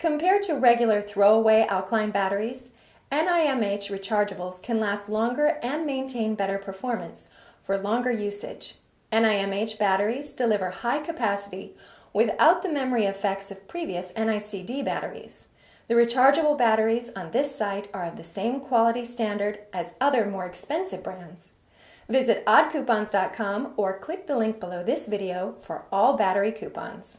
Compared to regular throwaway alkaline batteries, NIMH rechargeables can last longer and maintain better performance for longer usage. NIMH batteries deliver high capacity without the memory effects of previous NICD batteries. The rechargeable batteries on this site are of the same quality standard as other more expensive brands. Visit oddcoupons.com or click the link below this video for all battery coupons.